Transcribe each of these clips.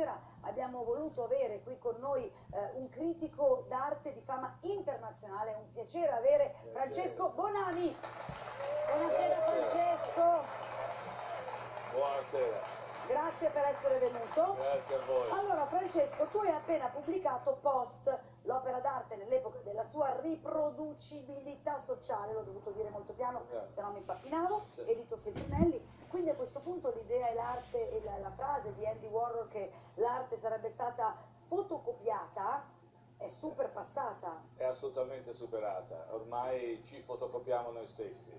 sera abbiamo voluto avere qui con noi eh, un critico d'arte di fama internazionale, è un piacere avere Francesco Bonami. Buonasera Francesco. Buonasera. Grazie per essere venuto. Grazie a voi. Allora Francesco, tu hai appena pubblicato Post, l'opera d'arte nell'epoca sua riproducibilità sociale, l'ho dovuto dire molto piano, Grazie. se no mi impappinavo, Sì. edito Feltrinelli. Quindi a questo punto l'idea e l'arte e la, la frase di Andy Warhol che l'arte sarebbe stata fotocopiata è super passata. È assolutamente superata. Ormai ci fotocopiamo noi stessi.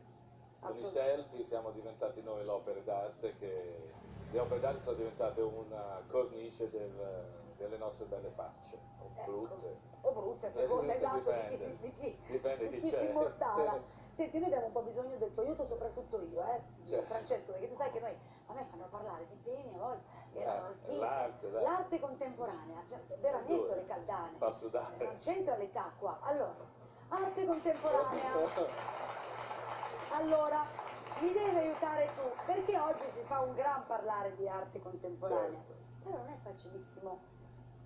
Con i selfie siamo diventati noi l'opera d'arte che le opere d'arte sono diventate una cornice del- delle nostre belle facce, o Ecco. brutte. O brutte, a seconda Eh, esatto di chi, si, di chi, Dipende di chi si immortala. Senti, noi abbiamo un po' bisogno del tuo aiuto, soprattutto io, eh, Certo. Francesco, perché tu sai che noi, a me fanno parlare di temi a volte, erano Eh, l'arte, contemporanea, cioè veramente Dove? le caldane. Fa sudare. Non c'entra l'età qua. Allora, arte contemporanea. Allora, mi devi aiutare tu, perché oggi si fa un gran parlare di arte contemporanea, Certo. però non è facilissimo,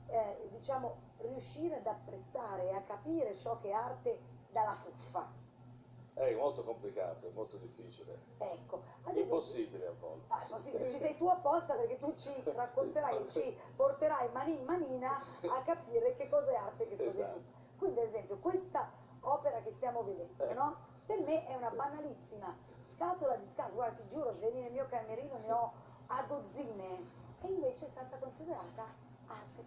eh, diciamo, riuscire ad apprezzare e a capire ciò che è arte dalla fuffa. È molto complicato, è molto difficile. Ecco, esempio, Impossibile a volte. No, è possibile, ci sei tu apposta perché tu ci racconterai e ci porterai mani in manina a capire che cosa è arte e che cosa è Esatto. fuffa. Quindi, ad esempio, questa opera che stiamo vedendo, Eh. no? Per me è una banalissima scatola di scarpe. Guarda, ti giuro, vieni nel mio camerino ne ho a dozzine. E invece è stata considerata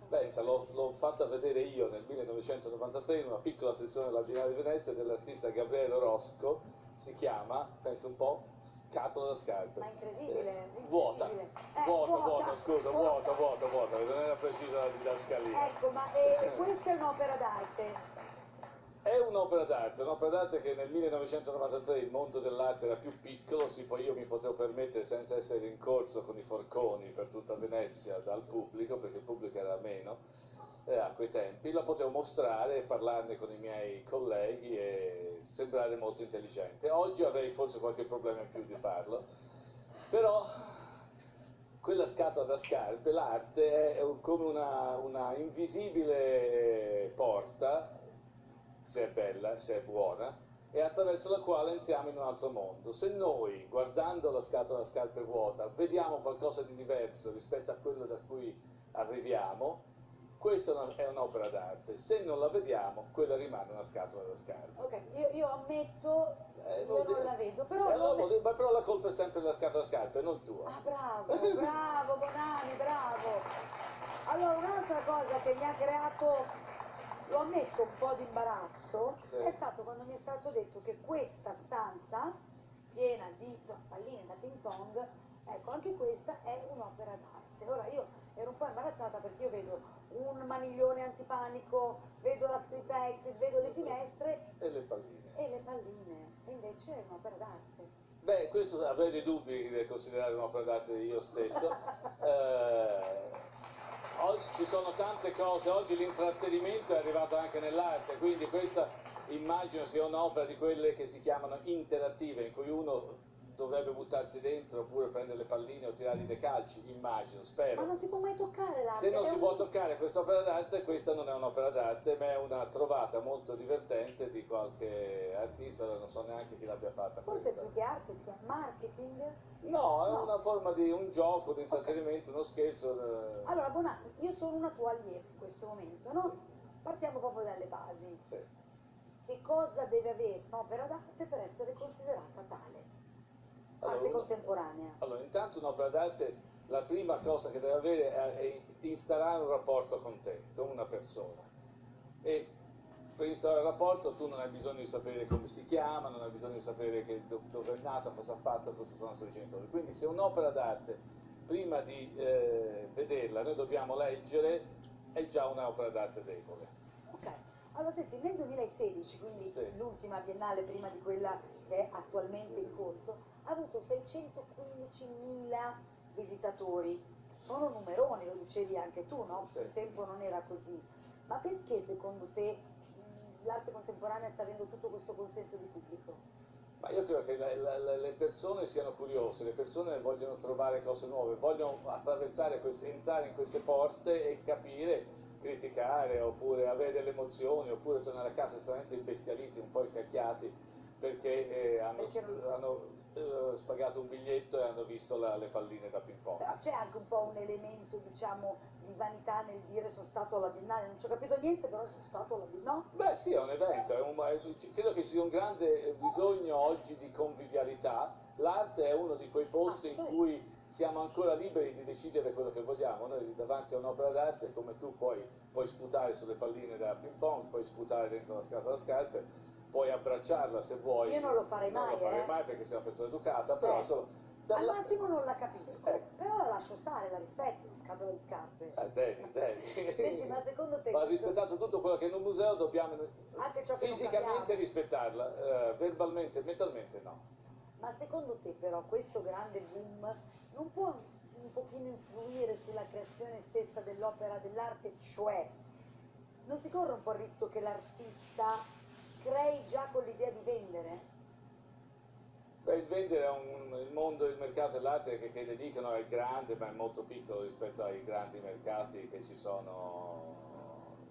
Pensa, l'ho, fatta vedere io nel 1993 in una piccola sezione della Biennale di Venezia dell'artista Gabriele Rosco, si chiama, pensa un po', Scatola da scarpe. Ma incredibile, Eh, Vuota, incredibile. Eh, vuota, vuota, vuota, scusa, vuota, vuota, vuota, non era precisa la didascalia. Ecco, ma eh, questa è un'opera d'arte. È un'opera d'arte, un'opera d'arte che nel 1993 il mondo dell'arte era più piccolo, sì, poi io mi potevo permettere senza essere rincorso con i forconi per tutta Venezia dal pubblico, perché il pubblico era meno eh, a quei tempi, la potevo mostrare e parlarne con i miei colleghi e sembrare molto intelligente. Oggi avrei forse qualche problema in più di farlo, però quella scatola da scarpe, l'arte è come una, una invisibile porta se è bella, se è buona, e attraverso la quale entriamo in un altro mondo. Se noi, guardando la scatola a scarpe vuota, vediamo qualcosa di diverso rispetto a quello da cui arriviamo, questa è un'opera d'arte. Se non la vediamo, quella rimane una scatola da scarpe. Ok, io, io ammetto, Eh, io non la vedo, però... Eh, non- dire- ma però la colpa è sempre della scatola da scarpe, non tua. Ah, bravo, bravo Bonani, bravo. Allora, un'altra cosa che mi ha creato, lo ammetto, un po' di imbarazzo, Sì. è stato quando mi è stato detto che questa stanza, piena di insomma, palline da ping pong, ecco, anche questa è un'opera d'arte. Ora, io ero un po' imbarazzata perché io vedo un maniglione antipanico, vedo la scritta exit, vedo le finestre E le palline. e le palline, e invece è un'opera d'arte. Beh, questo avrei dei dubbi nel considerare un'opera d'arte io stesso. Eh, ci sono tante cose, oggi l'intrattenimento è arrivato anche nell'arte, quindi questa immagino sia un'opera di quelle che si chiamano interattive, in cui uno dovrebbe buttarsi dentro oppure prendere le palline o tirargli dei calci, immagino, Ma spero. non si può mai toccare l'arte. Se non si un può toccare questa opera d'arte, questa non è un'opera d'arte, ma è una trovata molto divertente di qualche artista, non so neanche chi l'abbia fatta. Forse questa. più che arte si chiama marketing. No, è No. una forma di un gioco, di intrattenimento, uno scherzo. eh, Allora, Bonanni, io sono una tua allieva in questo momento, no? Partiamo proprio dalle basi. sì. Che cosa deve avere un'opera d'arte per essere considerata tale? Allora, Arte contemporanea. Allora, intanto un'opera d'arte, la prima cosa che deve avere è, instaurare un rapporto con te, con una persona. E per instaurare il rapporto tu non hai bisogno di sapere come si chiama, non hai bisogno di sapere do- dove è nato, cosa ha fatto, cosa sono i suoi genitori. Quindi se un'opera d'arte, prima di eh, vederla, noi dobbiamo leggere, è già un'opera d'arte debole. Allora senti, nel 2016, quindi Sì. l'ultima biennale prima di quella che è attualmente in corso, ha avuto 615.000 visitatori. Sono numeroni, lo dicevi anche tu, no? Sì. Un tempo non era così. Ma perché secondo te l'arte contemporanea sta avendo tutto questo consenso di pubblico? Ma io credo che la- la- la- le persone siano curiose, le persone vogliono trovare cose nuove, vogliono attraversare queste, entrare in queste porte e capire, criticare, oppure avere delle emozioni, oppure tornare a casa estremamente imbestialiti, un po' incacchiati, perché eh, hanno, Perché non- hanno, eh, spagato un biglietto e hanno visto la- le palline da ping pong. Però c'è anche un po' un elemento, diciamo, di vanità nel dire sono stato alla Biennale, non ci ho capito niente, però sono stato alla Biennale. Beh sì, è un evento, è un- è- credo che ci sia un grande eh, bisogno oggi di convivialità. L'arte è uno di quei posti in cui siamo ancora liberi di decidere quello che vogliamo. Noi davanti a un'opera d'arte, come tu puoi, puoi sputare sulle palline da ping pong, puoi sputare dentro la scatola scarpe, puoi abbracciarla se vuoi. Io non lo farei Non mai, lo farei eh. mai perché sei una persona educata, però Eh. solo... Al dalla- massimo non la capisco, Eh. però la lascio stare, la rispetto, la scatola di scarpe. Eh, devi, devi. Senti, ma secondo te Va questo- rispettato tutto quello che è in un museo, dobbiamo Anche ciò che non fisicamente rispettarla, eh, verbalmente, mentalmente no. Ma secondo te però questo grande boom non può un pochino influire sulla creazione stessa dell'opera dell'arte? Cioè, non si corre un po' il rischio che l'artista crei già con l'idea di vendere? Beh, il vendere è un, il mondo, il mercato dell'arte che, che dedicano è grande, ma è molto piccolo rispetto ai grandi mercati che ci sono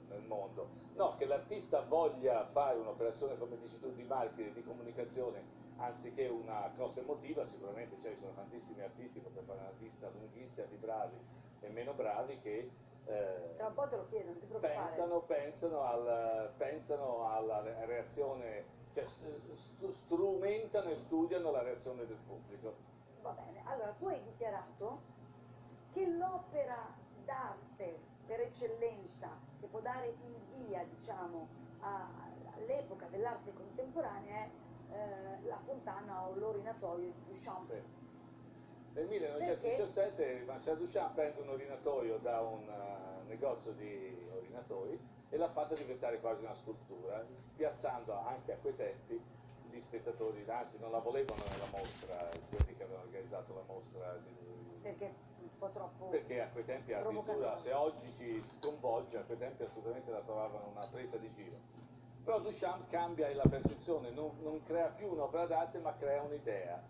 nel mondo. No, che l'artista voglia fare un'operazione, come dici tu, di marketing, di comunicazione, anziché una cosa emotiva, sicuramente ci sono tantissimi artisti, potrei fare una lista lunghissima di bravi e meno bravi che eh, Tra un po' te lo chiedo, non ti preoccupare. pensano, pensano, al- pensano alla re- reazione, cioè st- strumentano e studiano la reazione del pubblico. Va bene, allora tu hai dichiarato che l'opera d'arte per eccellenza che può dare il via, diciamo, all'epoca dell'arte contemporanea è eh, la fontana o l'orinatoio di Duchamp. Sì. Nel 1917 Marcel Duchamp prende un orinatoio da un eh, negozio di orinatoi e l'ha fatta diventare quasi una scultura, spiazzando anche a quei tempi gli spettatori, anzi non la volevano nella mostra, quelli che avevano organizzato la mostra di- Perché un po' troppo... perché a quei tempi addirittura se oggi ci sconvolge a quei tempi assolutamente la trovavano una presa di giro però Duchamp cambia la percezione non, non crea più un'opera d'arte ma crea un'idea.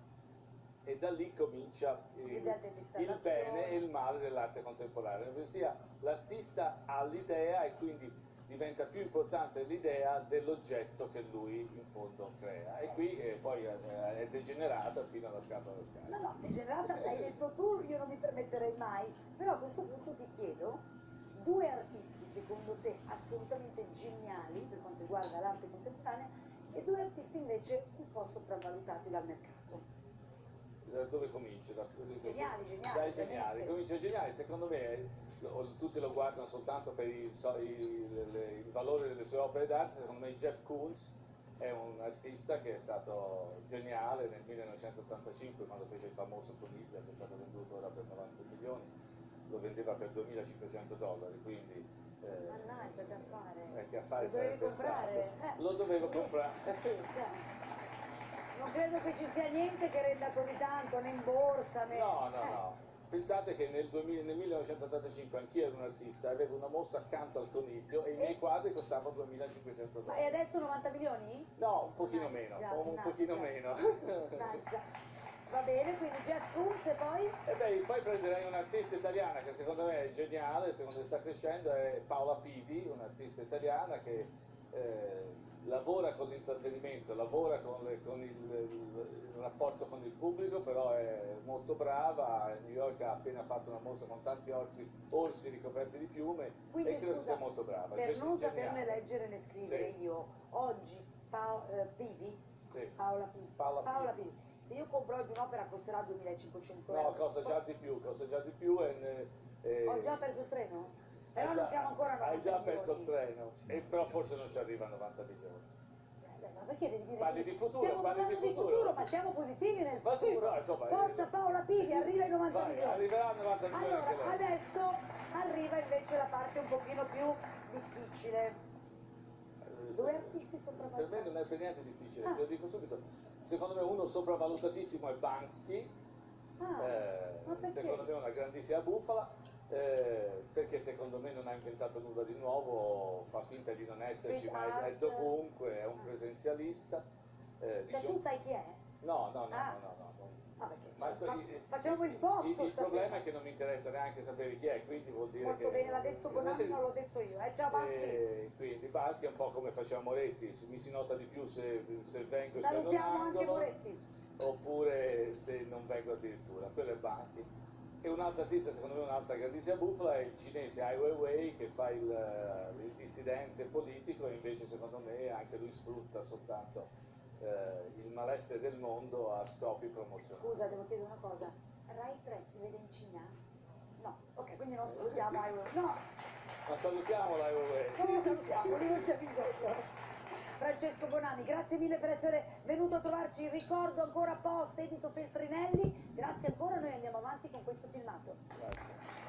E da lì comincia il, il bene e il male dell'arte contemporanea. Ossia l'artista ha l'idea e quindi diventa più importante l'idea dell'oggetto che lui in fondo crea. E qui eh, poi eh, è degenerata fino alla scatola da scala. No, no, degenerata l'hai detto tu, io non mi permetterei mai, però a questo punto ti chiedo secondo te assolutamente geniali per quanto riguarda l'arte contemporanea e due artisti invece un po' sopravvalutati dal mercato. Da dove comincia? Da, Geniali, geniali, Dai geniali, comincia geniali, secondo me lo- tutti lo guardano soltanto per il, so- il- le- il valore delle sue opere d'arte, secondo me Jeff Koons è un artista che è stato geniale nel 1985 quando fece il famoso coniglio che è stato venduto ora per 90 milioni, lo vendeva per 2500 dollari, quindi eh, Mannaggia, che affare. eh, che affare Lo dovevi comprare? Eh. Lo dovevo Eh, comprare. Non credo che ci sia niente che renda così tanto, né in borsa, né... No, no, eh. no. Pensate che nel, 2000 nel 1985 anch'io ero un artista, avevo una mostra accanto al coniglio e i miei E- quadri costavano 2500 Ma e dollari. adesso 90 milioni? No, un pochino meno, Mannaggia, un mannaggia. pochino meno. Mannaggia. Va bene, quindi Jeff Koons e poi? E beh, poi prenderei un'artista italiana che secondo me è geniale, secondo me sta crescendo, è Paola Pivi, un'artista italiana che eh, lavora con l'intrattenimento, lavora con, le- con il, il- il rapporto con il pubblico, però è molto brava, a New York ha appena fatto una mostra con tanti orsi, orsi ricoperti di piume Quindi, e credo che scusa, sia molto brava. Per Gen- non geniale. saperne leggere né scrivere Sì. io, oggi Pao- eh, Pivi, Sì. Paola Pivi, Paola Paola Pivi. Se io compro oggi un'opera costerà 2500 No, euro. costa già di più, costa già di più e... e- Ho già perso il treno? Però non già- siamo ancora a 90 Hai già perso il milioni. treno, e però forse non ci arriva a 90 milioni. Eh, beh, Ma perché devi dire Parli di futuro, Stiamo parlando di di futuro. futuro, ma siamo positivi nel Ma sì, futuro. però, insomma, Forza eh, Paola Pivi, arriva ai 90 Vai, milioni. arriverà a 90 milioni Allora, adesso arriva invece la parte un pochino più difficile. Due artisti Per me sopravvalutati. non è per niente difficile, Ah. te lo dico subito. Secondo me uno sopravvalutatissimo è Banksy, Ah, eh, secondo me è una grandissima bufala, eh, perché secondo me non ha inventato nulla di nuovo, fa finta di non esserci, Street ma è, è dovunque, è un Ah. presenzialista. eh, Cioè dice- tu sai chi è? No, no, no, Ah. no, no, no, Ah, perché cioè, fa- il- facciamo il botto Il, il problema è che non mi interessa neanche sapere chi è, quindi vuol dire Molto che... bene, l'ha detto Bonanni, non l'ho detto io. Eh, ciao Baschi. E quindi Baschi è un po' come faceva Moretti, mi si nota di più se, se vengo e se Salutiamo anche Moretti. oppure se non vengo addirittura, quello è Baschi. E un'altra artista, secondo me un'altra grandissima bufala è il cinese Ai Weiwei che fa il, eh, il dissidente politico e invece secondo me anche lui sfrutta soltanto eh, il malessere del mondo a scopi promozionali. Scusa, devo chiedere una cosa. Rai 3 si vede in Cina? No. Ok, quindi non salutiamo Ai Weiwei. No, Ma salutiamola Ai Weiwei. non lo salutiamo, lì non c'è bisogno. Francesco Bonanni, grazie mille per essere venuto a trovarci. Ricordo ancora post edito Feltrinelli. Grazie ancora, noi andiamo avanti con questo filmato. Grazie.